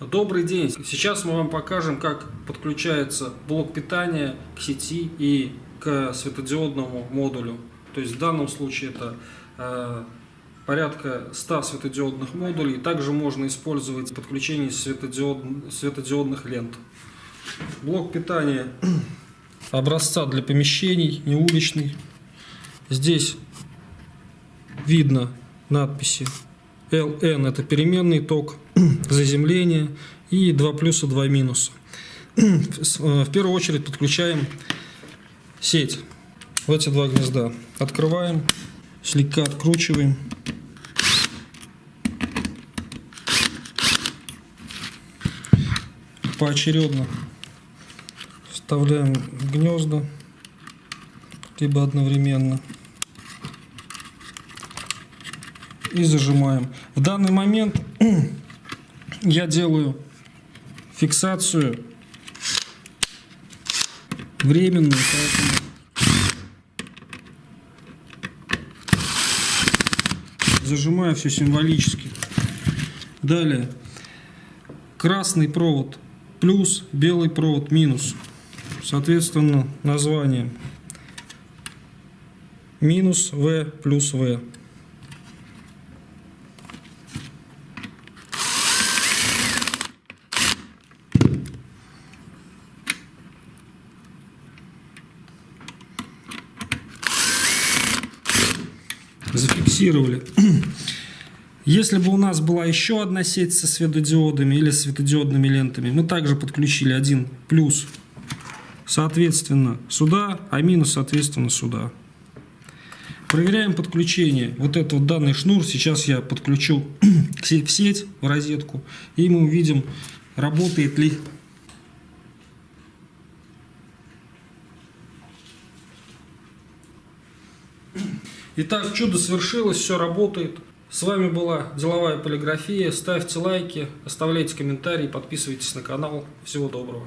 Добрый день! Сейчас мы вам покажем, как подключается блок питания к сети и к светодиодному модулю. То есть в данном случае это э, порядка 100 светодиодных модулей. Также можно использовать подключение светодиод, светодиодных лент. Блок питания образца для помещений, не уличный. Здесь видно надписи LN это переменный ток, заземление и 2 плюса, 2 минуса. В первую очередь подключаем сеть в эти два гнезда. Открываем, слегка откручиваем. Поочередно вставляем гнезда, либо одновременно. И зажимаем. В данный момент я делаю фиксацию временную, поэтому зажимаю все символически. Далее красный провод плюс, белый провод минус. Соответственно, название минус В плюс В. зафиксировали. Если бы у нас была еще одна сеть со светодиодами или светодиодными лентами, мы также подключили один плюс, соответственно, сюда, а минус, соответственно, сюда. Проверяем подключение. Вот этот вот данный шнур сейчас я подключу в сеть, в розетку, и мы увидим, работает ли Итак, чудо свершилось, все работает. С вами была Деловая полиграфия. Ставьте лайки, оставляйте комментарии, подписывайтесь на канал. Всего доброго.